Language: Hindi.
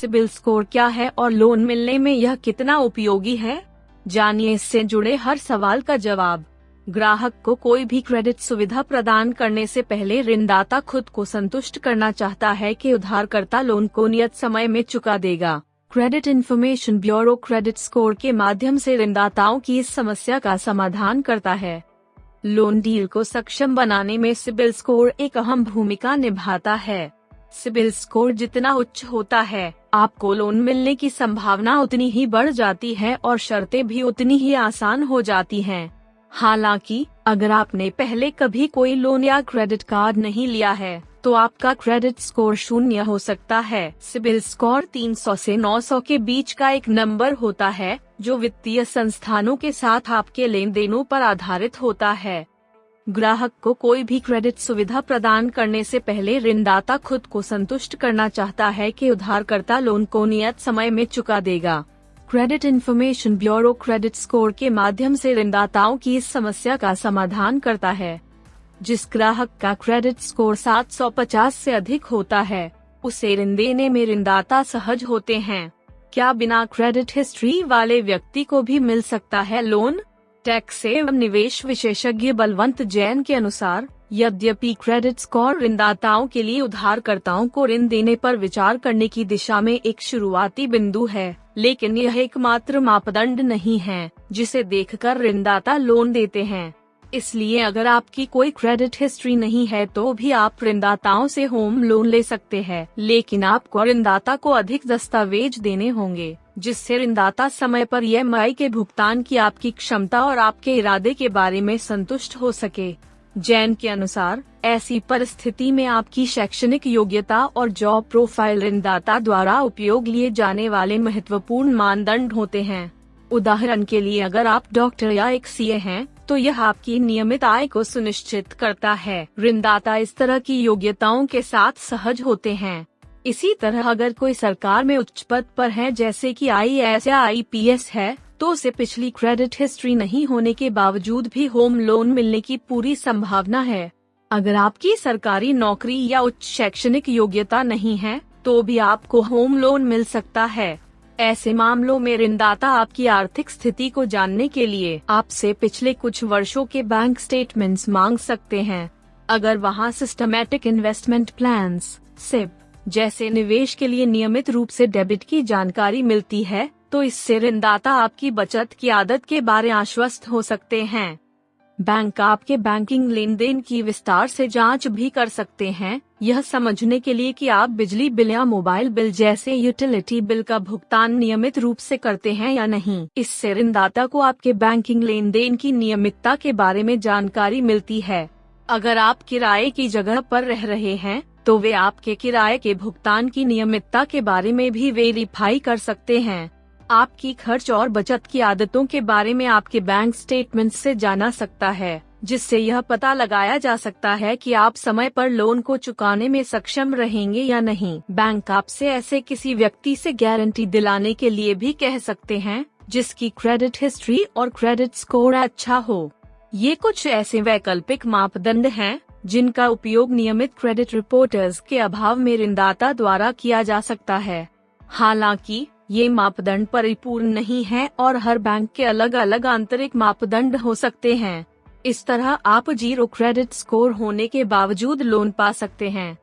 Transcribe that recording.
सिबिल स्कोर क्या है और लोन मिलने में यह कितना उपयोगी है? जानिए इससे जुड़े हर सवाल का जवाब। ग्राहक को कोई भी क्रेडिट सुविधा प्रदान करने से पहले ऋणदाता खुद को संतुष्ट करना चाहता है कि उधारकर्ता लोन को नियत समय में चुका देगा। Credit information bureau credit score के माध्यम से ऋणदाताओं की इस समस्या का समाधान करता है। लोन डील को सक्षम बनाने में सिबिल स्कोर एक अहम भूमिका निभाता है। सिबिल स्कोर जितना उच्च होता है, आपको लोन मिलने की संभावना उतनी ही बढ़ जाती है और शर्तें भी उतनी ही आसान हो जाती हैं। हालाँकि, अगर आपने पहले कभी कोई लोन या क्रेडिट कार्ड नहीं लिया है तो आपका क्रेडिट स्कोर शून्य हो सकता है सिबिल स्कोर 300 से 900 के बीच का एक नंबर होता है, जो वित्तीय संस्थानों के साथ आपके लेन देनों पर आधारित होता है ग्राहक को कोई भी क्रेडिट सुविधा प्रदान करने से पहले ऋणदाता खुद को संतुष्ट करना चाहता है कि उधारकर्ता लोन को नियत समय में चुका देगा। Credit information bureau credit score के माध्यम से ऋणदाताओं की इस समस्या का समाधान करता है, जिस ग्राहक का क्रेडिट स्कोर 750 से अधिक होता है, उसे ऋण देने में ऋणदाता सहज होते हैं। क्या बिना क्रेडिट हिस्ट्री वाले व्यक्ति को भी मिल सकता है लोन? टैक्स एवं निवेश विशेषज्ञ बलवंत जैन के अनुसार, यद्यपि क्रेडिट स्कोर ऋणदाताओं के लिए उधारकर्ताओं को ऋण देने पर विचार करने की दिशा में एक शुरुआती बिंदु है, लेकिन यह एकमात्र मापदंड नहीं है, जिसे देखकर ऋणदाता लोन देते हैं। इसलिए अगर आपकी कोई क्रेडिट हिस्ट्री नहीं है तो भी आप ऋणदाताओं से होम लोन ले सकते हैं, लेकिन आपको ऋणदाता को अधिक दस्तावेज़ देने होंगे, जिससे ऋणदाता समय पर ई के भुगतान की आपकी क्षमता और आपके इरादे के बारे में संतुष्ट हो सके। जैन के अनुसार, ऐसी परिस्थिति में आपकी शैक्षणिक योग्यता और जॉब प्रोफ़ाइल ऋणदाता द्वारा उपयोग लिए जाने वाले महत्वपूर्ण मानदंड होते हैं। उदाहरण के लिए अगर आप डॉक्टर या एक सीए हैं तो यह आपकी नियमित आय को सुनिश्चित करता है। ऋणदाता इस तरह की योग्यताओं के साथ सहज होते हैं। इसी तरह अगर कोई सरकार में उच्च पद पर है, जैसे कि आई या आईपीएस है तो उसे पिछली क्रेडिट हिस्ट्री नहीं होने के बावजूद भी होम लोन मिलने की पूरी संभावना है। अगर आपकी सरकारी नौकरी या उच्च शैक्षणिक योग्यता नहीं है तो भी आपको होम लोन मिल सकता है। ऐसे मामलों में ऋणदाता आपकी आर्थिक स्थिति को जानने के लिए आपसे पिछले कुछ वर्षों के बैंक स्टेटमेंट्स मांग सकते हैं। अगर वहाँ सिस्टमैटिक इन्वेस्टमेंट प्लान सिप जैसे निवेश के लिए नियमित रूप से डेबिट की जानकारी मिलती है तो इससे ऋणदाता आपकी बचत की आदत के बारे आश्वस्त हो सकते हैं। बैंक आपके बैंकिंग लेन देन की विस्तार से जाँच भी कर सकते हैं। यह समझने के लिए कि आप बिजली बिल या मोबाइल बिल जैसे यूटिलिटी बिल का भुगतान नियमित रूप से करते हैं या नहीं। इससे ऋणदाता को आपके बैंकिंग लेन देन की नियमितता के बारे में जानकारी मिलती है। अगर आप किराए की जगह पर रह रहे हैं तो वे आपके किराए के भुगतान की नियमितता के बारे में भी वेरीफाई कर सकते हैं। आपकी खर्च और बचत की आदतों के बारे में आपके बैंक स्टेटमेंट से जाना सकता है, जिससे यह पता लगाया जा सकता है कि आप समय पर लोन को चुकाने में सक्षम रहेंगे या नहीं। बैंक आपसे ऐसे किसी व्यक्ति से गारंटी दिलाने के लिए भी कह सकते हैं, जिसकी क्रेडिट हिस्ट्री और क्रेडिट स्कोर अच्छा हो। ये कुछ ऐसे वैकल्पिक मापदंड हैं, जिनका उपयोग नियमित क्रेडिट रिपोर्टर्स के अभाव में ऋणदाता द्वारा किया जा सकता है। हालाँकि ये मापदंड परिपूर्ण नहीं है और हर बैंक के अलग अलग आंतरिक मापदंड हो सकते हैं। इस तरह आप ज़ीरो क्रेडिट स्कोर होने के बावजूद लोन पा सकते हैं।